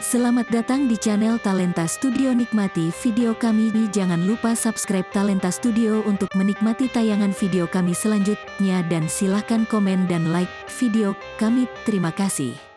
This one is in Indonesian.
Selamat datang di channel Talenta Studio. Nikmati video kami. Jangan lupa subscribe Talenta Studio untuk menikmati tayangan video kami selanjutnya. Dan silahkan komen dan like video kami. Terima kasih.